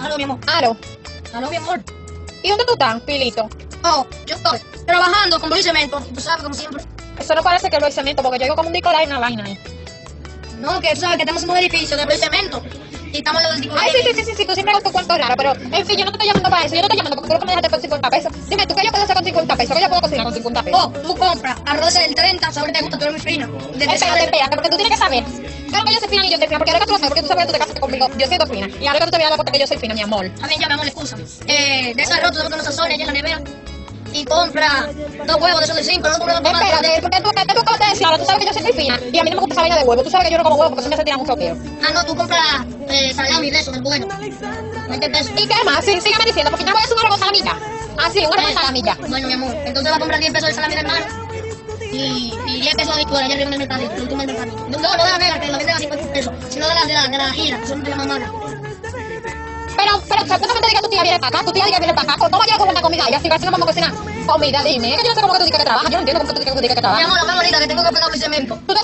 Aló, mi amor. Aló. Aló, mi amor. ¿Y dónde tú estás, Pilito? Oh, yo estoy trabajando con Luis Cemento. Tú sabes, como siempre. Eso no parece que lo hice cemento, porque yo digo como un Nicolás y una vaina ahí. No, que tú sabes que estamos en un edificio de Luis Cemento. Y estamos en del tipo Ay, sí, sí, sí, sí, tú siempre con tu cuento raro, pero en fin, yo no te estoy llamando para eso, yo no te estoy llamando porque lo que me dejaste con 50 pesos. Dime, ¿tú qué yo pesos? ¿Qué yo puedo cocinar con 50 pesos? Oh, tú compras arroz del 30, sobre te gusta, tú eres muy fina. De Espérate, espérate, porque tú tienes que saber. Claro que yo soy fina y yo soy fina, porque ahora que tú lo sabes, porque tú sabes que tú te casaste conmigo, yo siendo fina. Y ahora que tú te vienes a dar cuenta que yo soy fina, mi amor. A mí ya, mi amor, excusa. Eh, de ese arroz, tú sabes que no se sazona allá en la nevera. Y compra dos huevos de esos de 5, no compra dos Espérate, Ahora tú sabes que yo soy muy fina y a mí no me gusta esa vaina de huevo. Tú sabes que yo no como huevo porque me hace tirar mucho peo. Ah, no, tú compras eh, salami de eso, del bueno. 20 pesos. ¿Y qué más? Sí, sígueme diciendo, porque ya voy a hacer un arroz salamilla. Ah, sí, un arroz salamilla. Bueno, mi amor, entonces va a comprar 10 pesos de salami de hermano. Y, y 10 pesos de licuadora allá arriba en el mercadito, el último del mercadito. No, no, no de la negra, que la venden a 50 pesos, sino de la, de la, de la gira, que son de la mamada. Pero, pero, supuestamente diga tu tía viene para acá, tu tía diga viene para acá. ¿Cómo llega con una comida? Y así, a si no vamos a cocinar. Comida, dime. Es que yo no sé cómo que tú digas que trabajas. Yo no entiendo cómo que tú digas que Mi trabajas. amor, la más bonita que tengo que pegar mi cemento. Tú te